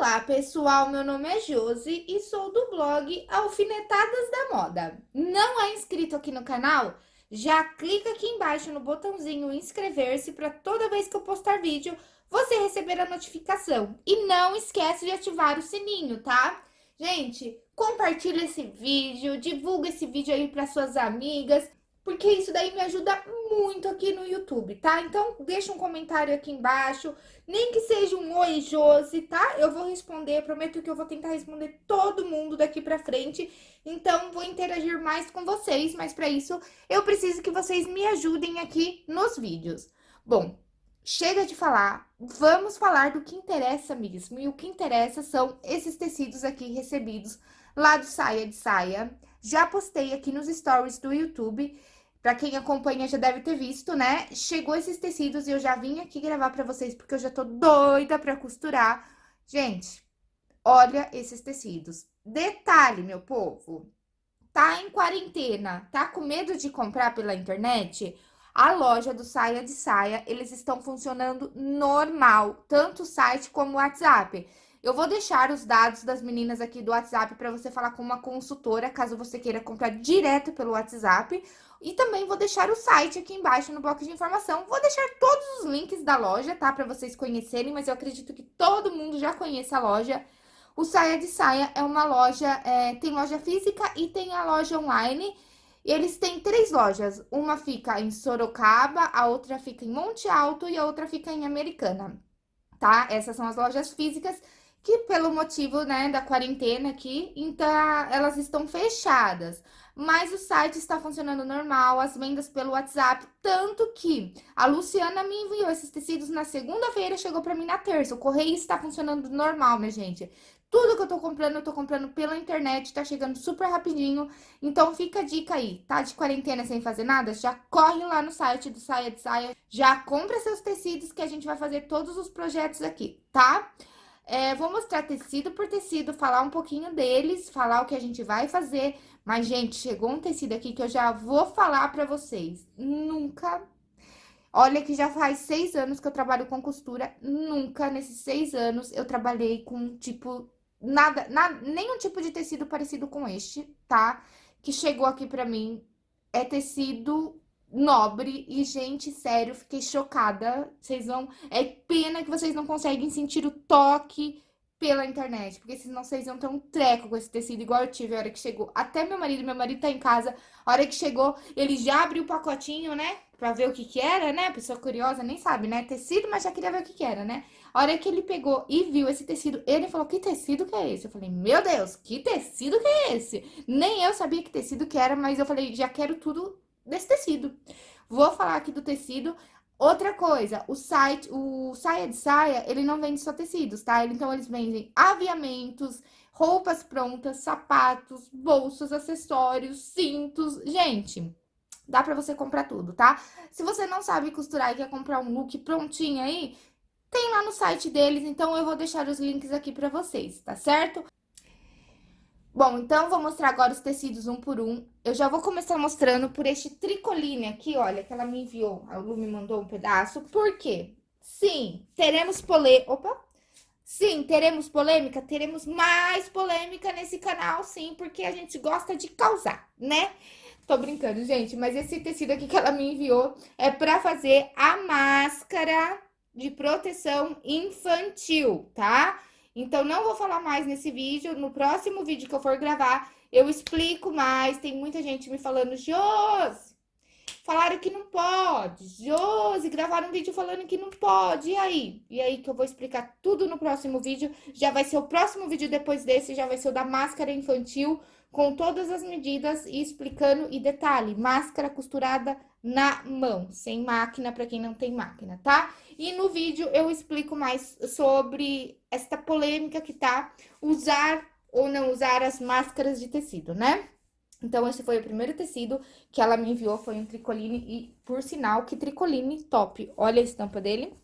Olá pessoal, meu nome é Josi e sou do blog Alfinetadas da Moda. Não é inscrito aqui no canal? Já clica aqui embaixo no botãozinho inscrever-se para toda vez que eu postar vídeo você receber a notificação. E não esquece de ativar o sininho, tá? Gente, compartilha esse vídeo, divulga esse vídeo aí para suas amigas porque isso daí me ajuda muito aqui no YouTube, tá? Então, deixa um comentário aqui embaixo, nem que seja um oi, Josi, tá? Eu vou responder, prometo que eu vou tentar responder todo mundo daqui pra frente, então vou interagir mais com vocês, mas pra isso eu preciso que vocês me ajudem aqui nos vídeos. Bom, chega de falar, vamos falar do que interessa mesmo, e o que interessa são esses tecidos aqui recebidos lá do Saia de Saia. Já postei aqui nos stories do YouTube, Pra quem acompanha já deve ter visto, né? Chegou esses tecidos e eu já vim aqui gravar pra vocês, porque eu já tô doida pra costurar. Gente, olha esses tecidos. Detalhe, meu povo, tá em quarentena, tá com medo de comprar pela internet? A loja do Saia de Saia, eles estão funcionando normal, tanto o site como o WhatsApp. Eu vou deixar os dados das meninas aqui do WhatsApp para você falar com uma consultora, caso você queira comprar direto pelo WhatsApp. E também vou deixar o site aqui embaixo no bloco de informação. Vou deixar todos os links da loja, tá? Para vocês conhecerem, mas eu acredito que todo mundo já conhece a loja. O Saia de Saia é uma loja, é, tem loja física e tem a loja online. E eles têm três lojas. Uma fica em Sorocaba, a outra fica em Monte Alto e a outra fica em Americana, tá? Essas são as lojas físicas que pelo motivo, né, da quarentena aqui, então elas estão fechadas mas o site está funcionando normal, as vendas pelo WhatsApp, tanto que a Luciana me enviou esses tecidos na segunda-feira, chegou para mim na terça. O correio está funcionando normal, né, gente? Tudo que eu tô comprando, eu tô comprando pela internet, tá chegando super rapidinho. Então, fica a dica aí, tá de quarentena sem fazer nada? Já corre lá no site do Saia de Saia, já compra seus tecidos que a gente vai fazer todos os projetos aqui, tá? É, vou mostrar tecido por tecido, falar um pouquinho deles, falar o que a gente vai fazer. Mas, gente, chegou um tecido aqui que eu já vou falar pra vocês. Nunca... Olha que já faz seis anos que eu trabalho com costura. Nunca, nesses seis anos, eu trabalhei com, tipo, nada, nenhum tipo de tecido parecido com este, tá? Que chegou aqui pra mim. É tecido nobre e, gente, sério, fiquei chocada. Vocês vão... É pena que vocês não conseguem sentir o toque pela internet, porque senão vocês iam ter um treco com esse tecido, igual eu tive a hora que chegou. Até meu marido, meu marido tá em casa, a hora que chegou, ele já abriu o pacotinho, né? Pra ver o que que era, né? Pessoa curiosa nem sabe, né? Tecido, mas já queria ver o que que era, né? A hora que ele pegou e viu esse tecido, ele falou, que tecido que é esse? Eu falei, meu Deus, que tecido que é esse? Nem eu sabia que tecido que era, mas eu falei, já quero tudo desse tecido. Vou falar aqui do tecido. Outra coisa, o site, o Saia de Saia, ele não vende só tecidos, tá? Então, eles vendem aviamentos, roupas prontas, sapatos, bolsas, acessórios, cintos. Gente, dá pra você comprar tudo, tá? Se você não sabe costurar e quer comprar um look prontinho aí, tem lá no site deles, então eu vou deixar os links aqui pra vocês, tá certo? Bom, então vou mostrar agora os tecidos um por um. Eu já vou começar mostrando por este tricoline aqui, olha, que ela me enviou. A Lu me mandou um pedaço. Por quê? Sim, teremos polê... Opa! Sim, teremos polêmica? Teremos mais polêmica nesse canal, sim, porque a gente gosta de causar, né? Tô brincando, gente, mas esse tecido aqui que ela me enviou é pra fazer a máscara de proteção infantil, tá? Então, não vou falar mais nesse vídeo. No próximo vídeo que eu for gravar, eu explico mais. Tem muita gente me falando, Josi, falaram que não pode. Josi, gravaram um vídeo falando que não pode. E aí? E aí que eu vou explicar tudo no próximo vídeo. Já vai ser o próximo vídeo depois desse, já vai ser o da máscara infantil, com todas as medidas e explicando. E detalhe, máscara costurada na mão, sem máquina para quem não tem máquina, tá? E no vídeo eu explico mais sobre esta polêmica que tá usar ou não usar as máscaras de tecido, né? Então, esse foi o primeiro tecido que ela me enviou, foi um tricoline e, por sinal, que tricoline top. Olha a estampa dele.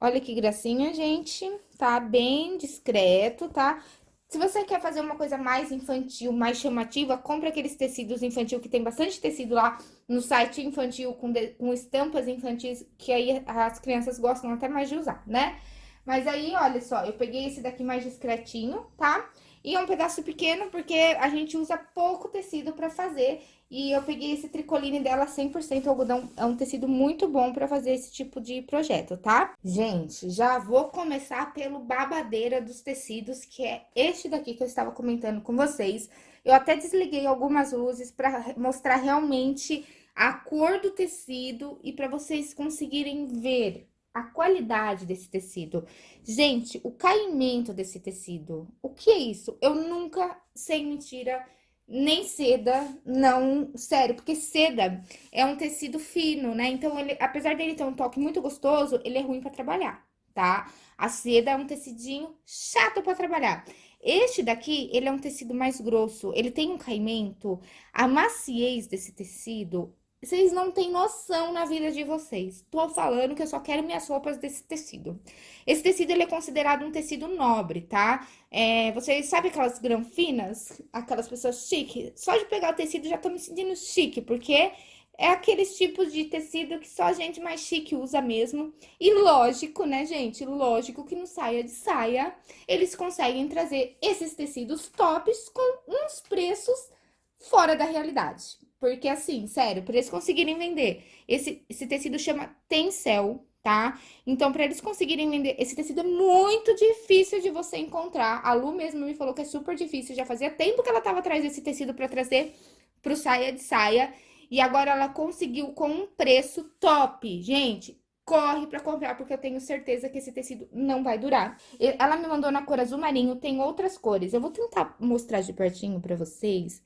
Olha que gracinha, gente. Tá bem discreto, tá? Se você quer fazer uma coisa mais infantil, mais chamativa, compre aqueles tecidos infantil, que tem bastante tecido lá no site infantil, com, de, com estampas infantis, que aí as crianças gostam até mais de usar, né? Mas aí, olha só, eu peguei esse daqui mais discretinho, tá? E é um pedaço pequeno porque a gente usa pouco tecido pra fazer. E eu peguei esse tricoline dela 100% algodão, é um tecido muito bom pra fazer esse tipo de projeto, tá? Gente, já vou começar pelo babadeira dos tecidos, que é este daqui que eu estava comentando com vocês. Eu até desliguei algumas luzes pra mostrar realmente a cor do tecido e pra vocês conseguirem ver a qualidade desse tecido. Gente, o caimento desse tecido, o que é isso? Eu nunca, sem mentira, nem seda, não, sério, porque seda é um tecido fino, né? Então, ele, apesar dele ter um toque muito gostoso, ele é ruim para trabalhar, tá? A seda é um tecidinho chato para trabalhar. Este daqui, ele é um tecido mais grosso, ele tem um caimento, a maciez desse tecido vocês não têm noção na vida de vocês. Tô falando que eu só quero minhas roupas desse tecido. Esse tecido, ele é considerado um tecido nobre, tá? É, vocês sabem aquelas granfinas? Aquelas pessoas chique? Só de pegar o tecido já tô me sentindo chique, porque é aqueles tipos de tecido que só gente mais chique usa mesmo. E lógico, né, gente? Lógico que no saia de saia, eles conseguem trazer esses tecidos tops com uns preços fora da realidade. Porque, assim, sério, para eles conseguirem vender, esse, esse tecido chama Tencel, tá? Então, para eles conseguirem vender, esse tecido é muito difícil de você encontrar. A Lu mesmo me falou que é super difícil, já fazia tempo que ela tava atrás desse tecido para trazer pro saia de saia. E agora ela conseguiu com um preço top. Gente, corre para comprar, porque eu tenho certeza que esse tecido não vai durar. Ela me mandou na cor azul marinho, tem outras cores. Eu vou tentar mostrar de pertinho para vocês.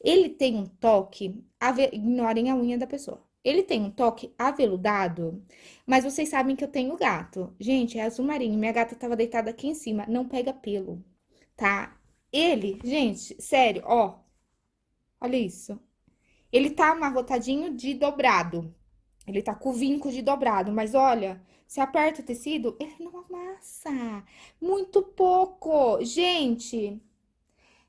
Ele tem um toque, ignorem a unha da pessoa. Ele tem um toque aveludado, mas vocês sabem que eu tenho gato. Gente, é azul marinho, minha gata tava deitada aqui em cima, não pega pelo, tá? Ele, gente, sério, ó, olha isso. Ele tá amarrotadinho de dobrado, ele tá com o vinco de dobrado, mas olha, se aperta o tecido, ele não amassa, muito pouco. Gente,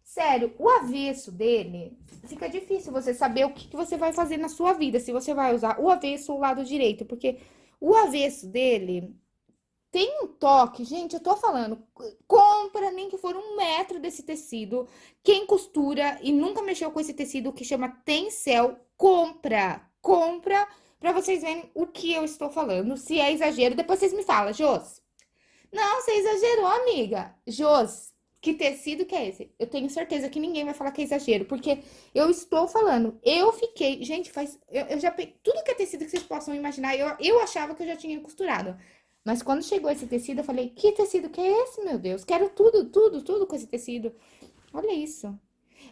Sério, o avesso dele, fica difícil você saber o que, que você vai fazer na sua vida, se você vai usar o avesso ou o lado direito, porque o avesso dele tem um toque, gente, eu tô falando, compra nem que for um metro desse tecido, quem costura e nunca mexeu com esse tecido que chama Tencel, compra, compra, pra vocês verem o que eu estou falando, se é exagero, depois vocês me falam, Jos. Não, você exagerou, amiga. Jos, que tecido que é esse? Eu tenho certeza que ninguém vai falar que é exagero, porque eu estou falando, eu fiquei, gente, faz, eu, eu já peguei, tudo que é tecido que vocês possam imaginar, eu, eu achava que eu já tinha costurado. Mas quando chegou esse tecido, eu falei, que tecido que é esse, meu Deus? Quero tudo, tudo, tudo com esse tecido. Olha isso.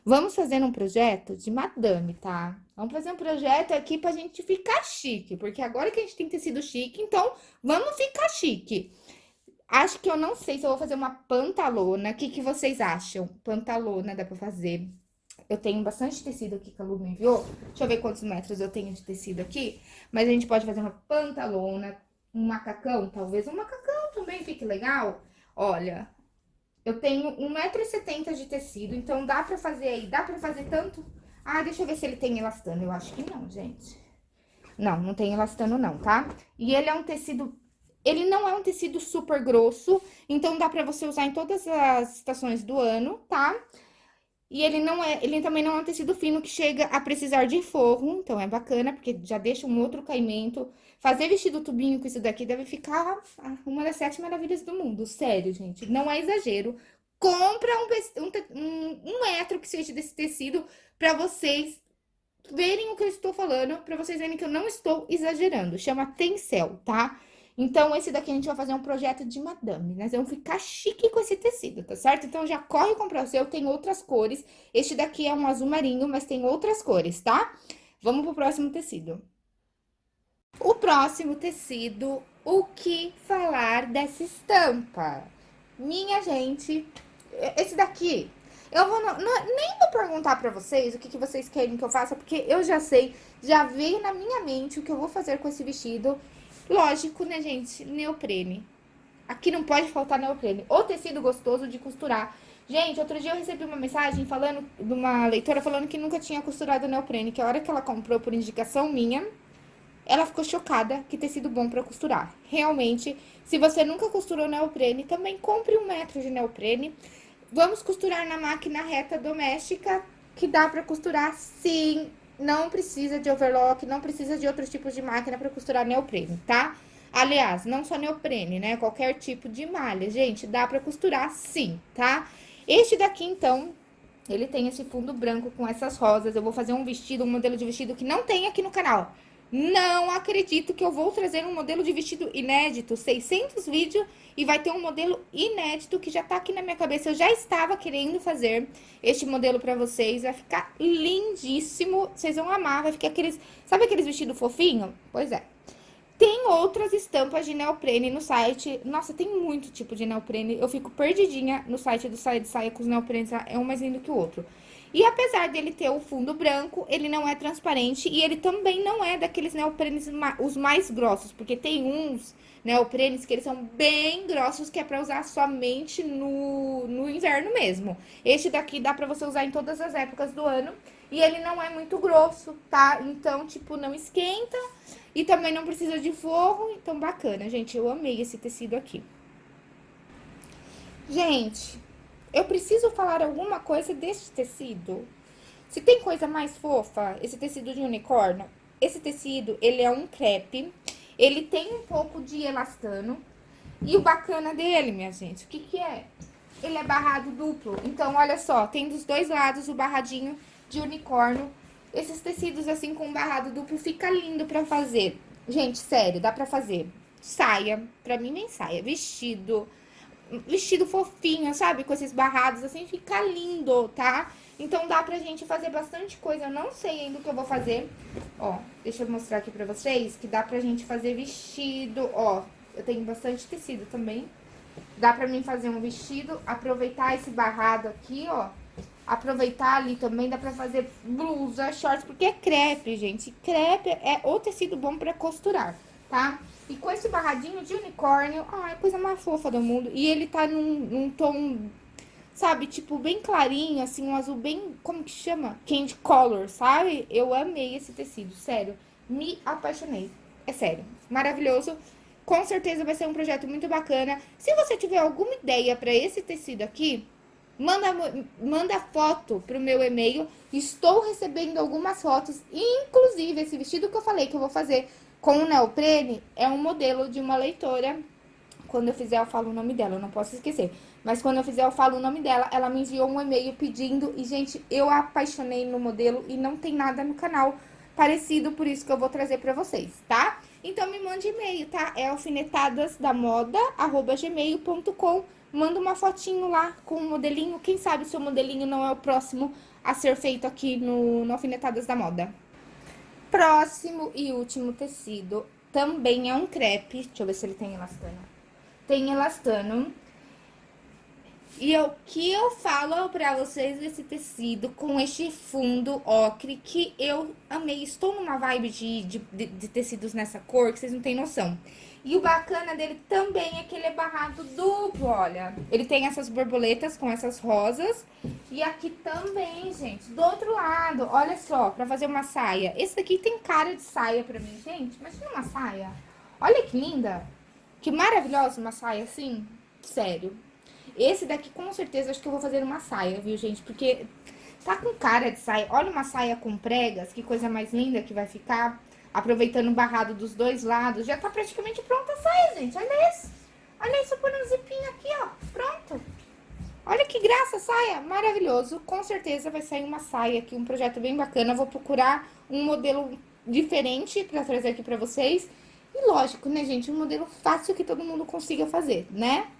Vamos fazer um projeto de madame, tá? Vamos fazer um projeto aqui pra gente ficar chique, porque agora que a gente tem tecido chique, então vamos ficar chique. Acho que eu não sei se eu vou fazer uma pantalona. O que, que vocês acham? Pantalona dá pra fazer. Eu tenho bastante tecido aqui que a Lu me enviou. Deixa eu ver quantos metros eu tenho de tecido aqui. Mas a gente pode fazer uma pantalona, um macacão. Talvez um macacão também fique legal. Olha, eu tenho 1,70m de tecido, então dá pra fazer aí, dá pra fazer tanto... Ah, deixa eu ver se ele tem elastano. Eu acho que não, gente. Não, não tem elastano não, tá? E ele é um tecido ele não é um tecido super grosso, então dá pra você usar em todas as estações do ano, tá? E ele não é, ele também não é um tecido fino que chega a precisar de forro, então é bacana, porque já deixa um outro caimento. Fazer vestido tubinho com isso daqui deve ficar uma das sete maravilhas do mundo, sério, gente, não é exagero. Compra um, um, um metro que seja desse tecido pra vocês verem o que eu estou falando, pra vocês verem que eu não estou exagerando. Chama Tencel, tá? Então, esse daqui a gente vai fazer um projeto de madame, nós vamos ficar chique com esse tecido, tá certo? Então, já corre comprar o seu, tem outras cores. Este daqui é um azul marinho, mas tem outras cores, tá? Vamos pro próximo tecido. O próximo tecido, o que falar dessa estampa? Minha gente, esse daqui, eu vou, não, nem vou perguntar pra vocês o que, que vocês querem que eu faça, porque eu já sei, já veio na minha mente o que eu vou fazer com esse vestido. Lógico, né, gente? Neoprene. Aqui não pode faltar neoprene. Ou tecido gostoso de costurar. Gente, outro dia eu recebi uma mensagem falando, de uma leitora falando que nunca tinha costurado neoprene. Que a hora que ela comprou por indicação minha, ela ficou chocada que tecido bom para costurar. Realmente, se você nunca costurou neoprene, também compre um metro de neoprene. Vamos costurar na máquina reta doméstica, que dá para costurar sim. Não precisa de overlock, não precisa de outros tipos de máquina para costurar neoprene, tá? Aliás, não só neoprene, né? Qualquer tipo de malha, gente, dá para costurar sim, tá? Este daqui, então, ele tem esse fundo branco com essas rosas. Eu vou fazer um vestido, um modelo de vestido que não tem aqui no canal. Não acredito que eu vou trazer um modelo de vestido inédito, 600 vídeos, e vai ter um modelo inédito que já tá aqui na minha cabeça. Eu já estava querendo fazer este modelo pra vocês, vai ficar lindíssimo, vocês vão amar, vai ficar aqueles... Sabe aqueles vestidos fofinhos? Pois é. Tem outras estampas de neoprene no site. Nossa, tem muito tipo de neoprene. Eu fico perdidinha no site do Saia de Saia com os neoprenes. É um mais lindo que o outro. E apesar dele ter o fundo branco, ele não é transparente e ele também não é daqueles neoprenes os mais grossos, porque tem uns neoprenes que eles são bem grossos, que é pra usar somente no, no inverno mesmo. Este daqui dá pra você usar em todas as épocas do ano e ele não é muito grosso, tá? Então, tipo, não esquenta e também não precisa de forro, então bacana, gente. Eu amei esse tecido aqui. Gente, eu preciso falar alguma coisa deste tecido. Se tem coisa mais fofa, esse tecido de unicórnio, esse tecido, ele é um crepe, ele tem um pouco de elastano, e o bacana dele, minha gente, o que que é? Ele é barrado duplo, então, olha só, tem dos dois lados o barradinho de unicórnio. Esses tecidos assim com barrado duplo fica lindo pra fazer. Gente, sério, dá pra fazer saia, pra mim nem saia, vestido, vestido fofinho, sabe? Com esses barrados, assim, fica lindo, tá? Então, dá pra gente fazer bastante coisa. Eu não sei ainda o que eu vou fazer. Ó, deixa eu mostrar aqui pra vocês que dá pra gente fazer vestido, ó. Eu tenho bastante tecido também. Dá pra mim fazer um vestido, aproveitar esse barrado aqui, ó. Aproveitar ali também, dá pra fazer blusa, shorts, porque é crepe, gente. Crepe é o tecido bom pra costurar, tá? E com esse barradinho de unicórnio, ai, coisa mais fofa do mundo. E ele tá num, num tom, sabe, tipo, bem clarinho, assim, um azul bem, como que chama? Candy color, sabe? Eu amei esse tecido, sério. Me apaixonei. É sério, maravilhoso. Com certeza vai ser um projeto muito bacana. Se você tiver alguma ideia pra esse tecido aqui, manda, manda foto pro meu e-mail. Estou recebendo algumas fotos, inclusive esse vestido que eu falei que eu vou fazer com o neoprene é um modelo de uma leitora. Quando eu fizer, eu falo o nome dela, eu não posso esquecer. Mas quando eu fizer, eu falo o nome dela. Ela me enviou um e-mail pedindo. E, gente, eu apaixonei no modelo e não tem nada no canal parecido, por isso que eu vou trazer pra vocês, tá? Então, me mande e-mail, tá? É alfinetadasdamoda.gmail.com Manda uma fotinho lá com o modelinho. Quem sabe seu modelinho não é o próximo a ser feito aqui no, no Alfinetadas da Moda. Próximo e último tecido também é um crepe. Deixa eu ver se ele tem elastano. Tem elastano. E o que eu falo pra vocês desse tecido com este fundo ocre que eu amei. Estou numa vibe de, de, de, tecidos nessa cor que vocês não têm noção. E o bacana dele também é que ele é barrado duplo, olha. Ele tem essas borboletas com essas rosas. E aqui também, gente, do outro lado, olha só, pra fazer uma saia. Esse daqui tem cara de saia pra mim, gente. Imagina uma saia. Olha que linda. Que maravilhosa uma saia assim. Sério. Esse daqui, com certeza, acho que eu vou fazer uma saia, viu, gente? Porque tá com cara de saia. Olha uma saia com pregas, que coisa mais linda que vai ficar aproveitando o barrado dos dois lados. Já tá praticamente pronta a saia, gente. Olha isso. Olha isso por um zipinho aqui, ó. Pronto. Olha que graça, saia. Maravilhoso. Com certeza vai sair uma saia aqui, um projeto bem bacana. vou procurar um modelo diferente pra trazer aqui pra vocês. E lógico, né, gente? Um modelo fácil que todo mundo consiga fazer, né?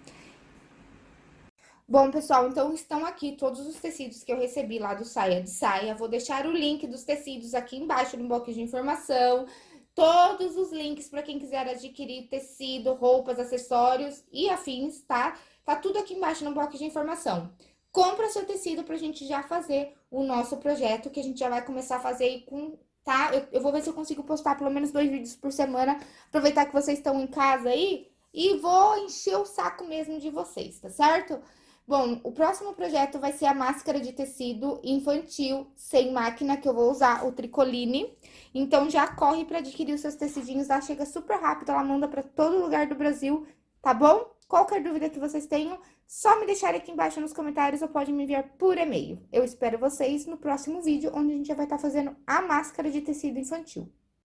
Bom, pessoal, então estão aqui todos os tecidos que eu recebi lá do Saia de Saia. Vou deixar o link dos tecidos aqui embaixo no bloco de informação. Todos os links para quem quiser adquirir tecido, roupas, acessórios e afins, tá? Tá tudo aqui embaixo no bloco de informação. Compra seu tecido pra gente já fazer o nosso projeto, que a gente já vai começar a fazer com tá? Eu, eu, vou ver se eu consigo postar pelo menos dois vídeos por semana, aproveitar que vocês estão em casa aí, e vou encher o saco mesmo de vocês, tá certo? Bom, o próximo projeto vai ser a máscara de tecido infantil sem máquina, que eu vou usar o Tricoline. Então, já corre para adquirir os seus tecidinhos, ela chega super rápido, ela manda para todo lugar do Brasil, tá bom? Qualquer dúvida que vocês tenham, só me deixarem aqui embaixo nos comentários ou pode me enviar por e-mail. Eu espero vocês no próximo vídeo, onde a gente já vai estar fazendo a máscara de tecido infantil.